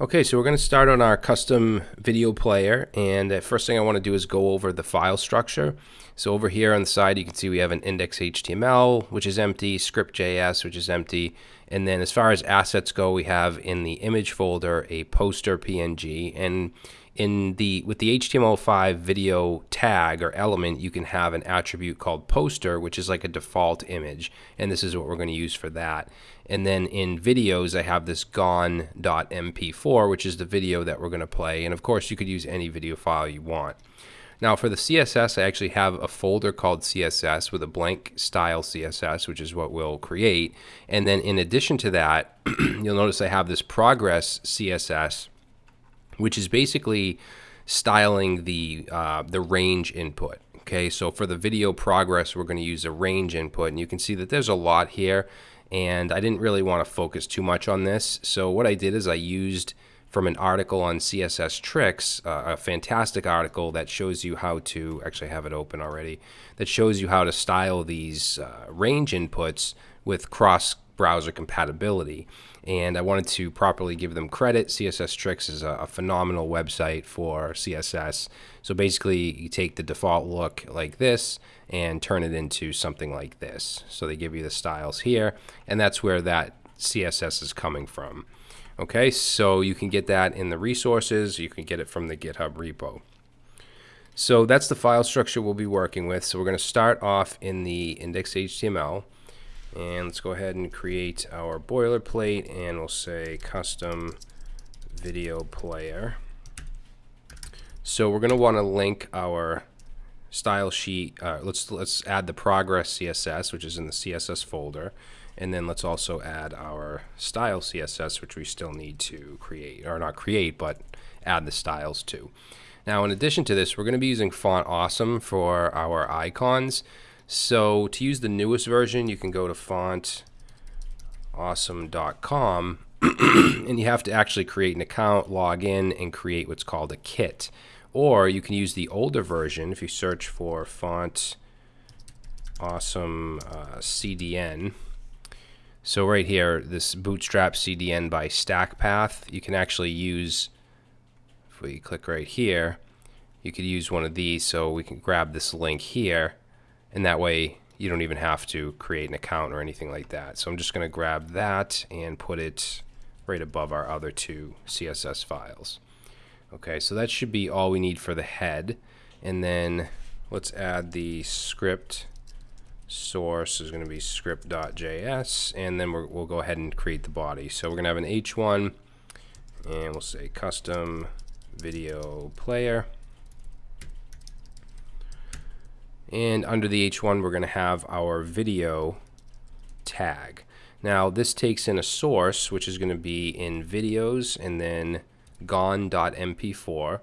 Okay, so we're going to start on our custom video player and the first thing I want to do is go over the file structure. So over here on the side you can see we have an index.html which is empty, script.js which is empty, and then as far as assets go we have in the image folder a poster PNG and in the with the HTML5 video tag or element, you can have an attribute called poster, which is like a default image, and this is what we're going to use for that. And then in videos, I have this gone.mp4, which is the video that we're going to play. And of course, you could use any video file you want. Now for the CSS, I actually have a folder called CSS with a blank style CSS, which is what we'll create. And then in addition to that, you'll notice I have this progress CSS which is basically styling the uh, the range input. Okay, so for the video progress, we're going to use a range input, and you can see that there's a lot here, and I didn't really want to focus too much on this. So what I did is I used from an article on CSS Tricks, uh, a fantastic article that shows you how to, actually have it open already, that shows you how to style these uh, range inputs with cross browser compatibility. And I wanted to properly give them credit. CSS Tricks is a, a, phenomenal website for CSS. So basically, you take the default look like this and turn it into something like this. So they give you the styles here, and that's where that CSS is coming from. Okay, so you can get that in the resources. You can get it from the GitHub repo. So that's the file structure we'll be working with. So we're going to start off in the index.html. And let's go ahead and create our boilerplate and we'll say custom video player. So we're going to want to link our style sheet. Uh, let's let's add the progress CSS, which is in the CSS folder, and then let's also add our style CSS, which we still need to create, or not create, but add the styles to. Now, in addition to this, we're going to be using Font Awesome for our icons. So to use the newest version, you can go to fontawesome.com and you have to actually create an account, log in, and create what's called a kit. Or you can use the older version if you search for font awesome uh, CDN. So right here, this Bootstrap CDN by StackPath, you can actually use, if we click right here, you could use one of these so we can grab this link here and that way you don't even have to create an account or anything like that. So I'm just going to grab that and put it right above our other two CSS files. Okay, so that should be all we need for the head. And then let's add the script source is going to be script.js and then we will go ahead and create the body. So we're going to have an h1 and we'll say custom video player. And under the H1, we're going to have our video tag. Now, this takes in a source, which is going to be in videos and then gone.mp4.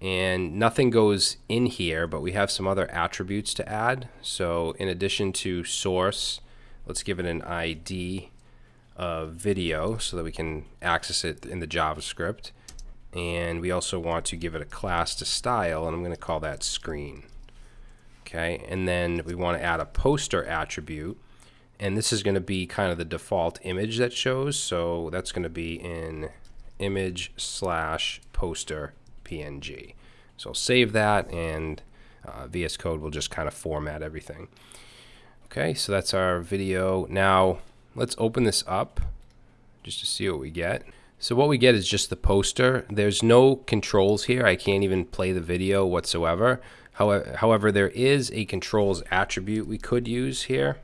And nothing goes in here, but we have some other attributes to add. So in addition to source, let's give it an ID of video so that we can access it in the JavaScript. And we also want to give it a class to style, and I'm going to call that screen okay and then we want to add a poster attribute and this is going to be kind of the default image that shows so that's going to be in image slash poster png so I'll save that and uh, VS Code will just kind of format everything. Okay so that's our video. Now let's open this up just to see what we get. So what we get is just the poster. There's no controls here. I can't even play the video whatsoever However, however, there is a controls attribute we could use here.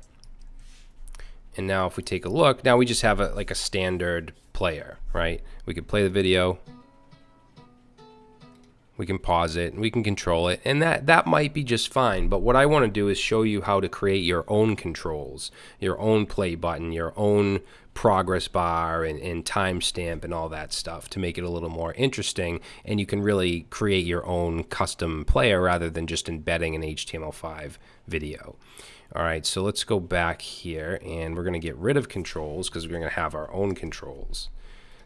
And now if we take a look, now we just have a, like a standard player, right? We could play the video. We can pause it and we can control it. And that, that might be just fine. But what I want to do is show you how to create your own controls, your own play button, your own progress bar and, and timestamp and all that stuff to make it a little more interesting. And you can really create your own custom player rather than just embedding an HTML5 video. All right, so let's go back here and we're going to get rid of controls because we're going to have our own controls.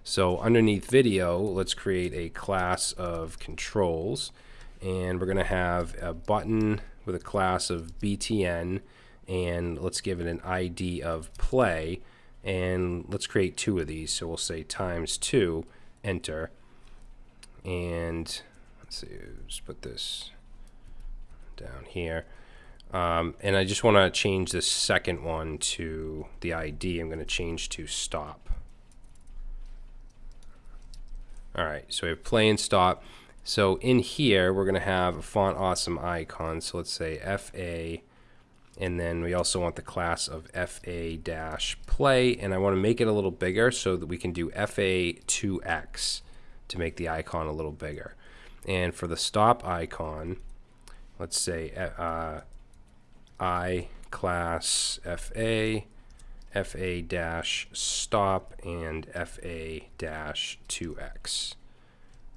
So underneath video, let's create a class of controls and we're going to have a button with a class of BTN and let's give it an ID of play and let's create two of these. So we'll say times two, enter. And let's see, let's put this down here. Um, and I just want to change this second one to the ID. I'm going to change to stop. All right, so we have play and stop. So in here, we're going to have a font awesome icon. So let's say FA, and then we also want the class of FA dash play, and I want to make it a little bigger so that we can do FA2X to make the icon a little bigger. And for the stop icon, let's say uh, I class FA, FA dash stop, and FA dash 2X.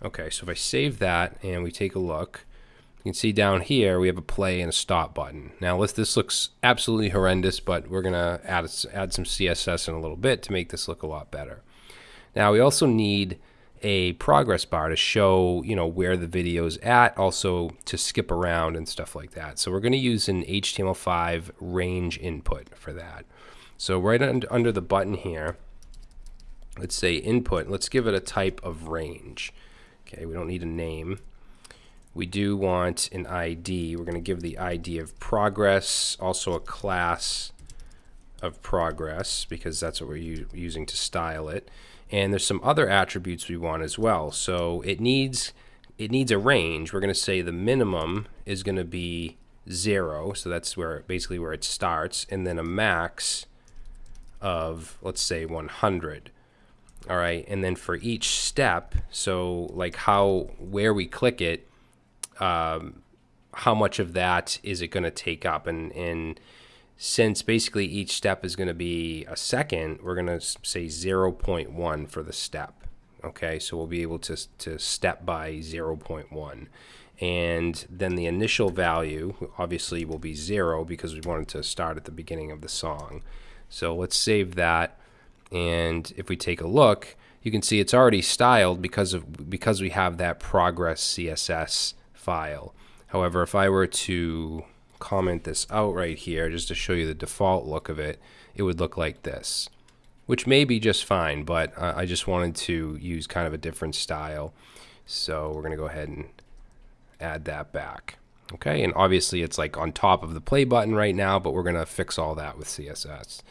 Okay, so if I save that and we take a look, you can see down here we have a play and a stop button. Now this looks absolutely horrendous, but we're going to add, add some CSS in a little bit to make this look a lot better. Now we also need a progress bar to show you know where the video is at also to skip around and stuff like that so we're going to use an HTML5 range input for that so right under the button here let's say input let's give it a type of range. Okay we don't need a name. We do want an ID we're going to give the ID of progress also a class of progress because that's what we're using to style it. And there's some other attributes we want as well. So it needs it needs a range. We're going to say the minimum is going to be zero, so that's where basically where it starts, and then a max of let's say 100. All right, and then for each step, so like how where we click it, um, how much of that is it going to take up, and and since basically each step is going to be a second, we're going to say 0.1 for the step. Okay, so we'll be able to, to step by 0.1. And then the initial value obviously will be zero because we wanted to start at the beginning of the song. So let's save that. And if we take a look, you can see it's already styled because of because we have that progress CSS file. However, if I were to comment this out right here just to show you the default look of it, it would look like this, which may be just fine, but uh, I just wanted to use kind of a different style. So we're going to go ahead and add that back. Okay, and obviously it's like on top of the play button right now, but we're going to fix all that with CSS.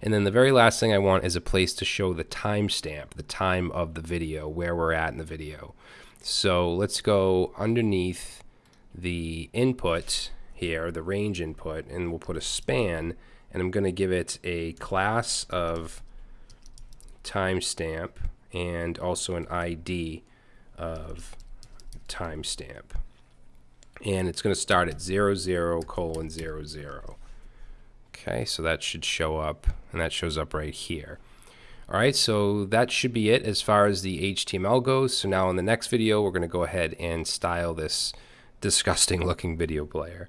And then the very last thing I want is a place to show the timestamp, the time of the video, where we're at in the video. So let's go underneath the input here, the range input, and we'll put a span, and I'm going to give it a class of timestamp and also an ID of timestamp. And it's going to start at 00 colon 00. Okay, so that should show up, and that shows up right here. All right, so that should be it as far as the HTML goes. So now in the next video, we're going to go ahead and style this disgusting looking video player.